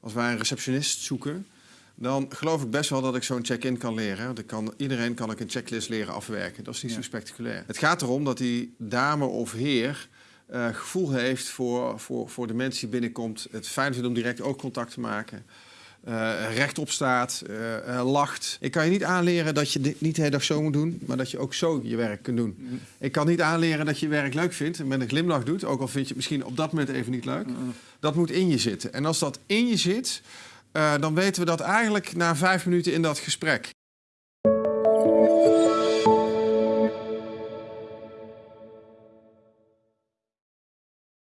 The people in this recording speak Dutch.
Als wij een receptionist zoeken, dan geloof ik best wel dat ik zo'n check-in kan leren. Want ik kan, iedereen kan ik een checklist leren afwerken. Dat is niet zo spectaculair. Het gaat erom dat die dame of heer eh, gevoel heeft voor, voor, voor de mensen die binnenkomt. Het fijn vindt om direct ook contact te maken. Eh, rechtop staat, eh, eh, lacht. Ik kan je niet aanleren dat je dit niet de hele dag zo moet doen, maar dat je ook zo je werk kunt doen. Ik kan niet aanleren dat je je werk leuk vindt en met een glimlach doet, ook al vind je het misschien op dat moment even niet leuk. Dat moet in je zitten. En als dat in je zit, dan weten we dat eigenlijk na vijf minuten in dat gesprek.